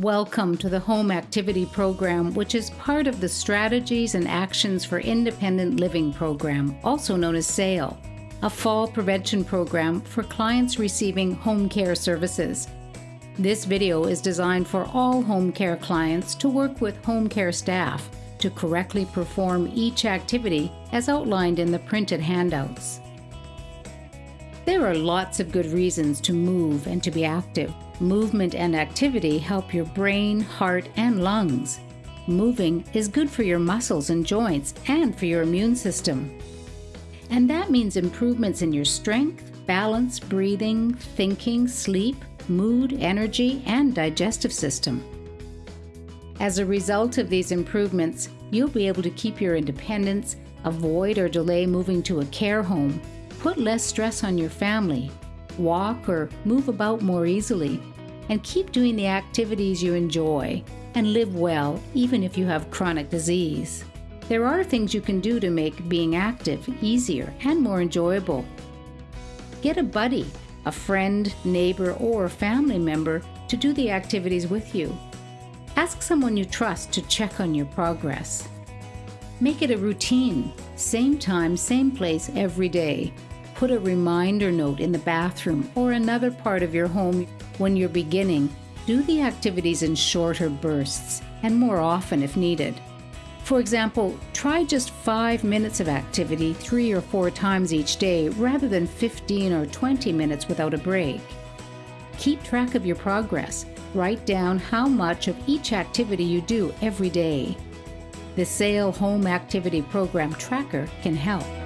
Welcome to the Home Activity Program, which is part of the Strategies and Actions for Independent Living program, also known as SAIL, a fall prevention program for clients receiving home care services. This video is designed for all home care clients to work with home care staff to correctly perform each activity as outlined in the printed handouts. There are lots of good reasons to move and to be active. Movement and activity help your brain, heart, and lungs. Moving is good for your muscles and joints and for your immune system. And that means improvements in your strength, balance, breathing, thinking, sleep, mood, energy, and digestive system. As a result of these improvements, you'll be able to keep your independence, avoid or delay moving to a care home, put less stress on your family, walk or move about more easily, and keep doing the activities you enjoy and live well even if you have chronic disease. There are things you can do to make being active easier and more enjoyable. Get a buddy, a friend, neighbor, or family member to do the activities with you. Ask someone you trust to check on your progress. Make it a routine, same time, same place every day, Put a reminder note in the bathroom or another part of your home when you're beginning. Do the activities in shorter bursts and more often if needed. For example, try just five minutes of activity three or four times each day rather than 15 or 20 minutes without a break. Keep track of your progress. Write down how much of each activity you do every day. The SAIL Home Activity Program Tracker can help.